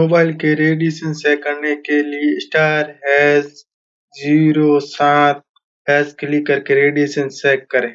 Mobile के radiation से करने के लिए स्टार हैश ज़ीरो सात हैश क्लिक करके रेडिएशन चेक करें।